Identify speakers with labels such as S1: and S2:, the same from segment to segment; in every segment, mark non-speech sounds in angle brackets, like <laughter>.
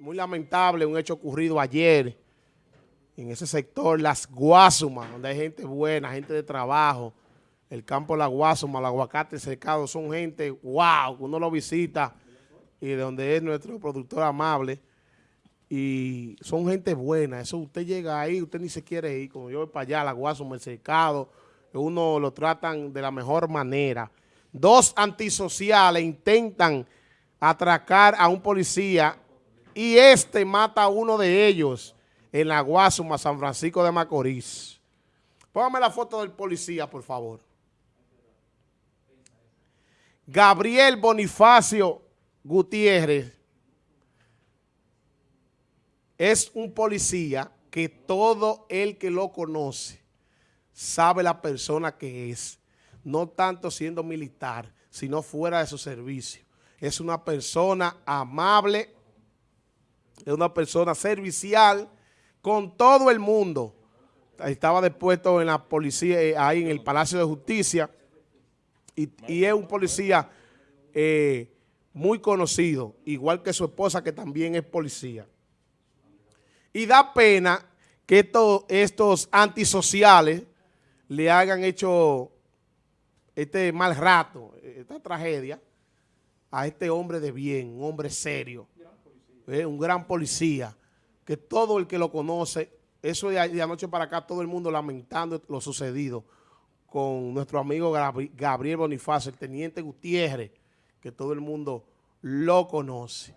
S1: muy lamentable un hecho ocurrido ayer en ese sector, Las Guasumas, donde hay gente buena, gente de trabajo, el campo La Guasuma, el aguacate secado, son gente, wow, uno lo visita y de donde es nuestro productor amable y son gente buena, eso usted llega ahí, usted ni se quiere ir, como yo voy para allá, La Guasuma, el secado, uno lo tratan de la mejor manera. Dos antisociales intentan atracar a un policía y este mata a uno de ellos en la Guasuma, San Francisco de Macorís. Póngame la foto del policía, por favor. Gabriel Bonifacio Gutiérrez es un policía que todo el que lo conoce sabe la persona que es, no tanto siendo militar, sino fuera de su servicio. Es una persona amable, es una persona servicial con todo el mundo. Estaba depuesto en la policía, eh, ahí en el Palacio de Justicia, y, es un policía eh, muy conocido, igual que su esposa que también es policía. Y da pena que estos antisociales le hagan hecho este mal rato, esta tragedia, a este hombre de bien, un hombre serio, eh, un gran policía, que todo el que lo conoce, eso de, de anoche para acá, todo el mundo lamentando lo sucedido con nuestro amigo Gabriel Bonifacio, el teniente Gutiérrez, que todo el mundo lo conoce.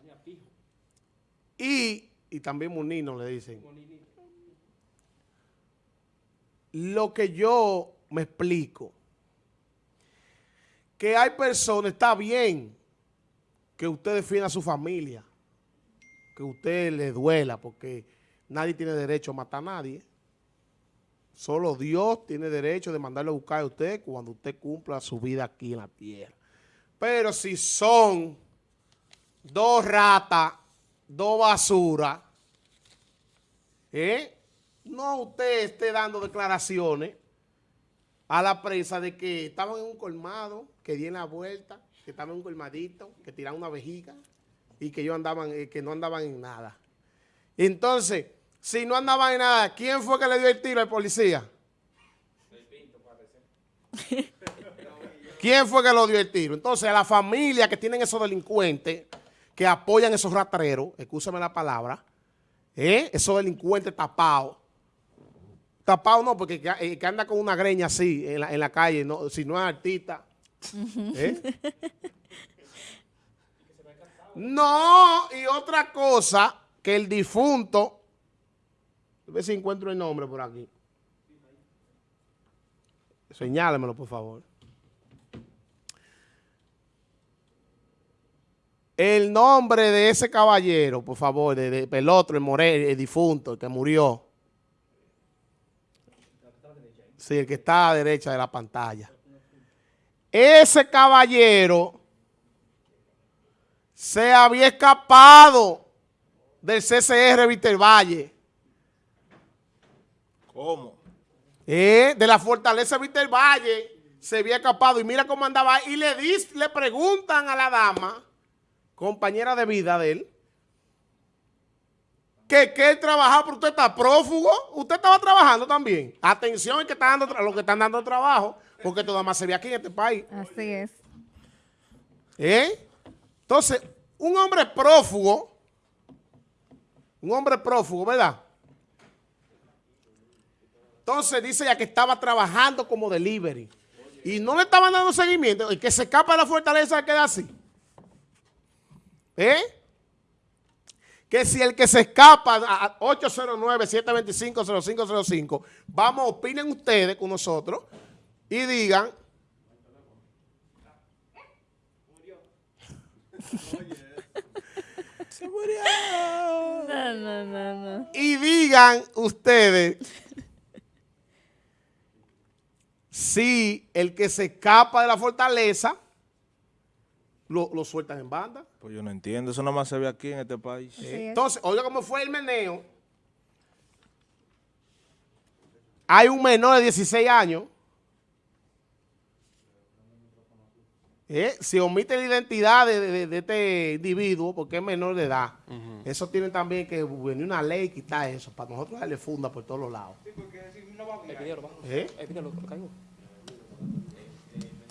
S1: Y, y también Munino le dicen. Lo que yo me explico, que hay personas, está bien que usted defienda a su familia, que usted le duela, porque nadie tiene derecho a matar a nadie. Solo Dios tiene derecho de mandarle a buscar a usted cuando usted cumpla su vida aquí en la tierra. Pero si son dos ratas, dos basuras, ¿eh? no usted esté dando declaraciones a la prensa de que estaban en un colmado, que dieron la vuelta, que estaban en un colmadito, que tiraban una vejiga y que, yo andaban, eh, que no andaban en nada. Entonces, si no andaba en nada, ¿quién fue que le dio el tiro al policía? ¿Quién fue que lo dio el tiro? Entonces, a la familia que tienen esos delincuentes, que apoyan esos ratreros, escúchame la palabra, ¿eh? esos delincuentes tapados, tapados no, porque eh, que, anda con una greña así en la, calle, no, si no es artista. ¿eh? <laughs> No, y otra cosa, que el difunto a ver si encuentro el nombre por aquí. Señálemelo, por favor. El nombre de ese caballero, por favor, de, Pelotro, el Morel, el difunto, el que murió. Sí, el que está a la derecha de la pantalla. Ese caballero se había escapado del CCR Víctor Valle
S2: ¿Cómo?
S1: Eh, de la fortaleza Víctor Valle se había escapado y mira cómo andaba y le, le preguntan a la dama, compañera de vida de él, que, que él trabajaba, pero usted está prófugo, usted estaba trabajando también. Atención que está dando, los que están dando trabajo, porque nada más se ve aquí en este país.
S3: Así es.
S1: ¿Eh? Entonces, un hombre prófugo, un hombre prófugo, ¿verdad? Entonces dice ya que estaba trabajando como delivery. Y no le estaban dando seguimiento. El que se escapa de la fortaleza queda así. ¿Eh? Que si el que se escapa a 809-725-0505, vamos, opinen ustedes con nosotros y digan. <laughs> Se murió. No, no, no, no. Y digan ustedes si el que se escapa de la fortaleza lo, sueltan en banda.
S2: Pues yo no entiendo, eso nada más se ve aquí en este país.
S1: Entonces, oiga cómo fue el meneo. Hay un menor de 16 años. Eh, se omite la identidad de, de- de este individuo porque es menor de edad. Eso tiene también que venir una ley y quitar eso, para nosotros darle funda por todos los lados. ¿Eh?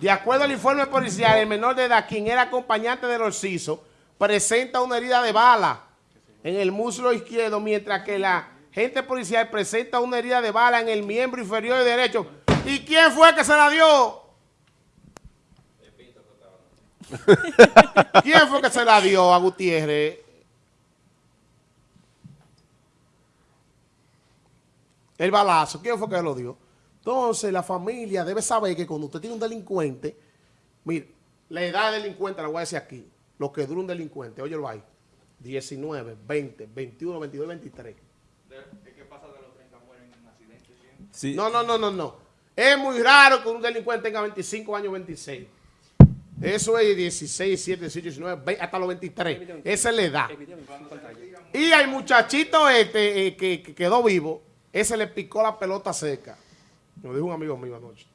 S1: De acuerdo al informe policial, el menor de edad, quien era acompañante del Orciso, presenta una herida de bala en el muslo izquierdo, mientras que la gente policial presenta una herida de bala en el miembro inferior derecho. ¿Y quién fue que se la dio? <laughs> ¿Quién fue que se la dio a Gutiérrez? El balazo, ¿quién fue que lo dio? Entonces, la familia debe saber que cuando usted tiene un delincuente, mire, la edad del delincuente la voy a decir aquí, lo que dura un delincuente, óyelo ahí, 19, 20, 21, 22, 23.
S2: Sí,
S1: No, no, no, no, no. Es muy raro que un delincuente tenga 25 años, 26. Eso es 16, 17, 18, 19, 20, hasta los 23. Esa es la edad. Y al muchachito este eh, que, que quedó vivo, ese le picó la pelota seca. Me lo dijo un amigo mío anoche.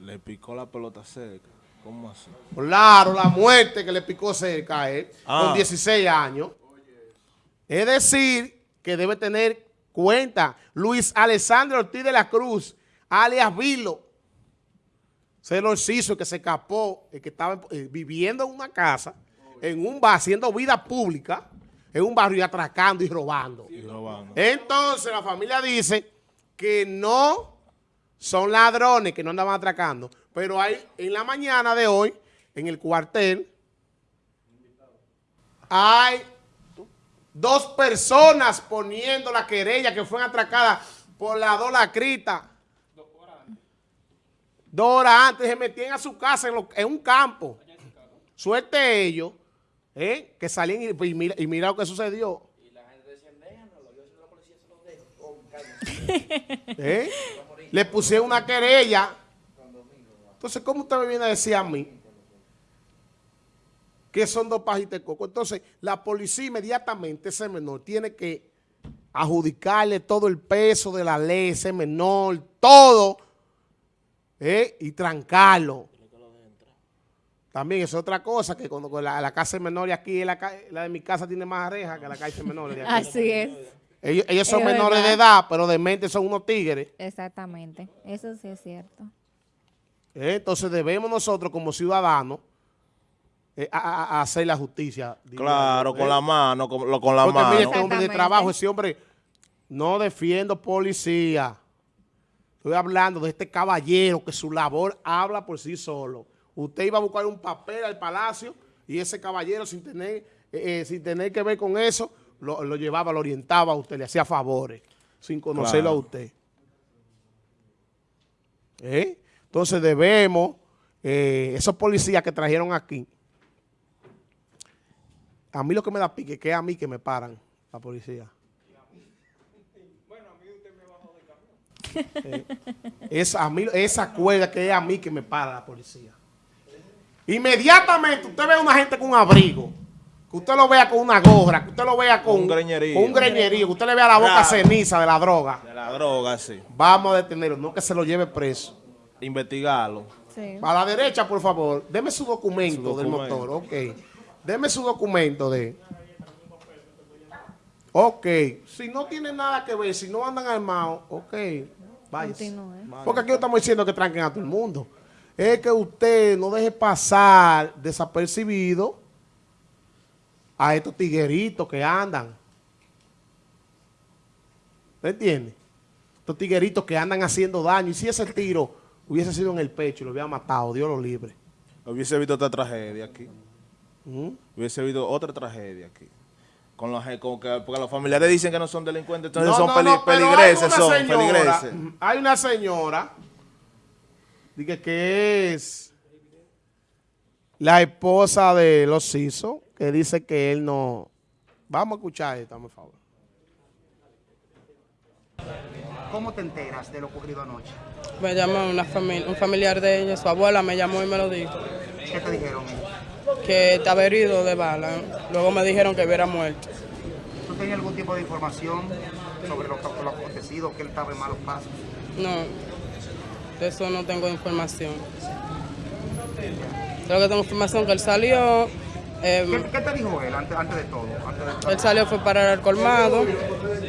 S2: le picó la pelota cerca. ¿Cómo así?
S1: Claro, la muerte que le picó cerca a él,
S2: Ah.
S1: con 16 años. Es decir, que debe tener cuenta Luis Alessandro Ortiz de la Cruz, alias Vilo. Se lo hizo que se escapó, el que estaba eh, viviendo en una casa, en un bar, haciendo vida pública, en un barrio y atracando y robando.
S2: Y robando.
S1: Entonces la familia dice que no son ladrones que no andaban atracando, pero hay en la mañana de hoy, en el cuartel, hay dos personas poniendo la querella que fueron atracadas por la dolacrita. Dos horas antes se metían a su casa en, lo- en un campo. Suerte ellos, ¿eh? que salían y, y mira, y mira lo que sucedió. ¿Eh? Le pusieron una querella. Entonces, ¿cómo usted me viene a decir a mí que son dos pajitas de coco? Entonces, la policía inmediatamente, ese menor, tiene que adjudicarle todo el peso de la ley, ese menor, todo, ¿eh? y trancarlo. También es otra cosa, que cuando la, la casa de menores aquí, la, la de mi casa tiene más rejas que la casa de menores de aquí.
S3: Así es,
S1: Ellos, ellos son
S3: Es
S1: menores de edad, pero de mente son unos tigres.
S3: exactamente. Eso sí es cierto.
S1: ¿eh? Entonces debemos nosotros como ciudadanos eh, a, a- a hacer la justicia.
S2: Claro, con
S1: ¿eh?
S2: la mano, con, lo- con la
S1: Porque mire,
S2: mano.
S1: este hombre de trabajo, ese hombre, no defiendo policía. Estoy hablando de este caballero que su labor habla por sí solo. Usted iba a buscar un papel al palacio y ese caballero sin tener, eh, eh, sin tener que ver con eso, lo, lo llevaba, lo orientaba a usted, le hacía favores, sin conocerlo
S2: Claro.
S1: a usted. ¿Eh? Entonces debemos, eh, esos policías que trajeron aquí, a mí lo que me da pique es que es a mí que me paran la policía. Eh, es a mí, esa cuerda que es a mí que me para la policía. Inmediatamente usted ve a una gente con un abrigo, que usted lo vea con una gorra, que usted lo vea con
S2: Un greñerío.
S1: con un greñerío, que usted le vea la boca
S2: Claro.
S1: ceniza de la droga.
S2: De la droga, sí.
S1: Vamos a detenerlo, no que se lo lleve preso.
S2: Investigarlo.
S3: Sí.
S1: A la derecha, por favor, deme su documento,
S2: Su
S1: del
S2: documento.
S1: motor, ok. Deme su documento de... Ok, si no tiene nada que ver, si no andan armados, ok,
S3: Continúe.
S1: Porque aquí no estamos diciendo que tranquen a todo el mundo. Es que usted no deje pasar desapercibido a estos tigueritos que andan. ¿Me entiende? Estos tigueritos que andan haciendo daño. Y si ese tiro hubiese sido en el pecho y lo hubiera matado, Dios lo libre.
S2: Hubiese visto otra tragedia aquí.
S1: ¿Mm?
S2: Hubiese visto otra tragedia aquí. Con los, con que, porque los familiares dicen que no son delincuentes, entonces
S1: No,
S2: son
S1: no,
S2: peli-
S1: no, pero
S2: peligreses,
S1: hay una
S2: son
S1: señora,
S2: peligreses.
S1: Hay una señora dije, que es la esposa de los Ciso, que dice que él no... Vamos a escuchar esto, por favor.
S4: ¿Cómo te enteras de lo ocurrido anoche?
S5: Me llamó una familia, un familiar de ella, su abuela me llamó y me lo dijo,
S4: ¿Qué te dijeron?
S5: que estaba herido de bala. Luego me dijeron que hubiera muerto.
S4: ¿Tú tenías algún tipo de información sobre lo, lo acontecido, que él estaba en malos pasos?
S5: No, De eso no tengo información. Solo que tengo información que él salió, eh,
S4: ¿Qué, qué te dijo él antes, antes de todo? Antes de todo?
S5: él salió fue para el colmado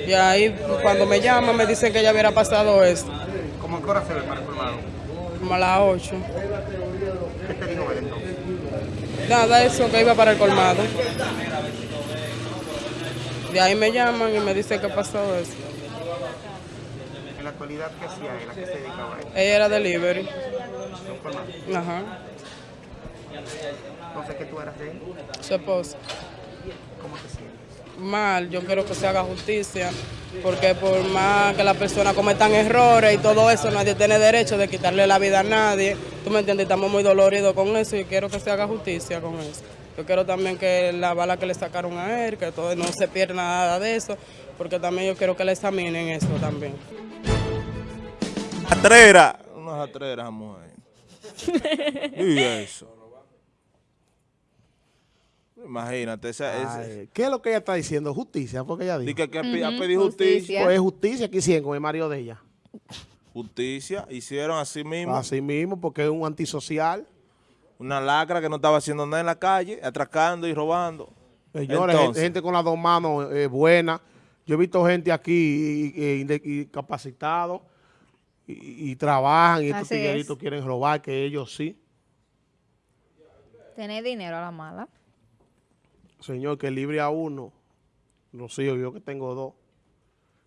S5: y ahí cuando me llaman me dicen que ya hubiera pasado esto,
S4: ¿Cómo qué hora se ve para el colmado?
S5: como a las 8.
S4: ¿Qué te dijo él entonces?
S5: Nada, eso que iba para el colmado. De ahí me llaman y me dicen que pasó eso.
S4: En la actualidad, ¿qué hacía él? ¿A qué se dedicaba él?
S5: Ella era delivery. Ajá.
S4: Entonces, ¿qué tú eras de él?
S5: Su esposa.
S4: ¿Cómo te sientes?
S5: Mal, yo quiero que se haga justicia, porque por más que las personas cometan errores y todo eso, nadie tiene derecho de quitarle la vida a nadie. Tú me entiendes, estamos muy doloridos con eso y quiero que se haga justicia con eso. Yo quiero también que la bala que le sacaron a él, que todo no se pierda nada de eso, porque también yo quiero que le examinen eso también.
S2: Atrera. Unas atreras, mujer. <laughs> y eso. Imagínate, esa, esa-
S1: Ay, ¿Qué es lo que ella está diciendo? Justicia, porque ella
S2: di
S1: dijo.
S2: que, que ha
S3: Ujú,
S2: pedido justicia.
S3: justicia.
S1: Pues justicia que hicieron con el marido de ella.
S2: Justicia, hicieron así mismo.
S1: Así mismo, porque es un antisocial.
S2: Una lacra que no estaba haciendo nada en la calle, atracando y robando.
S1: Señores,
S2: Entonces.
S1: gente, con las dos manos eh, buena. Yo he visto gente aquí eh, inde- incapacitado y, y trabajan y estos
S3: es.
S1: tigueritos quieren robar, que ellos sí.
S3: Tener dinero a la mala.
S1: Señor, que libre a uno. Los hijos, yo que tengo dos.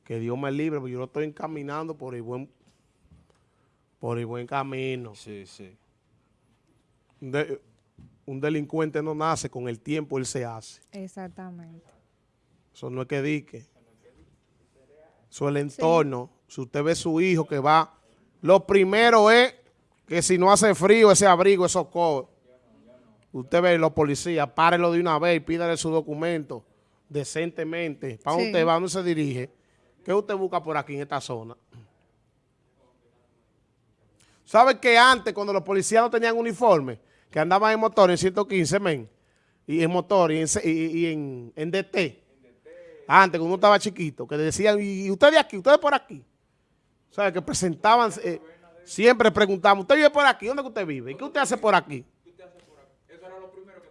S1: Que Dios me libre, porque yo lo estoy encaminando por el buen, por el buen camino.
S2: Sí, sí.
S1: Un, de- un delincuente no nace, con el tiempo él se hace.
S3: Exactamente.
S1: Eso no es que dique. Eso es el entorno. Si usted ve su hijo que va, lo primero es que si no hace frío, ese abrigo, esos cobres. Usted ve los policías, párelo de una vez y pídale su documento decentemente. ¿Para dónde
S3: Sí.
S1: usted va? ¿Dónde se dirige? ¿Qué usted busca por aquí en esta zona? ¿Sabe que antes, cuando los policías no tenían uniforme, que andaban en motor en 115, men, y en motor y en, C- y- y en, en DT, antes, cuando uno estaba chiquito, que decían, ¿y usted de aquí? ¿Usted de por aquí? O sea, que presentaban, eh, siempre preguntaban, ¿usted vive por aquí? ¿Dónde que usted vive? ¿Y qué usted hace por aquí?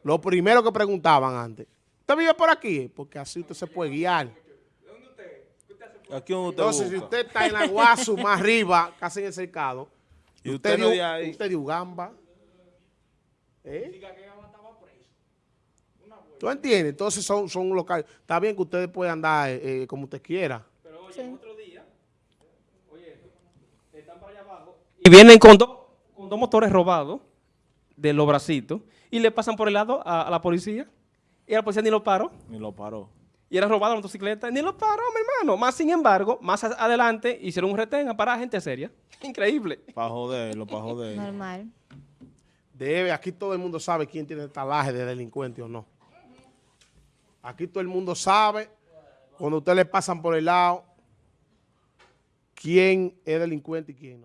S1: Lo primero que preguntaban antes. ¿Usted vive por aquí? Porque así usted se puede guiar.
S2: Aquí donde usted
S1: Entonces, si usted está en la Guasu, más arriba, casi en el cercado,
S2: Y usted no de, ahí.
S1: usted de Ugamba. ¿Eh? ¿Tú entiendes? Entonces son, son locales. Está bien que ustedes puedan andar eh, eh, como usted quiera.
S6: Y vienen con, dos con dos motores robados de los bracitos y le pasan por el lado a, a la policía. Y a la policía ni lo paró.
S2: Ni lo paró.
S6: Y era robada la motocicleta. Ni lo paró, mi hermano. Más sin embargo, más a- adelante hicieron un retén a parar a gente seria. <laughs> Increíble.
S2: Para joderlo, para joderlo.
S3: Normal.
S1: Debe, aquí todo el mundo sabe quién tiene talaje de delincuente o no. Aquí todo el mundo sabe, cuando ustedes le pasan por el lado, quién es delincuente y quién no.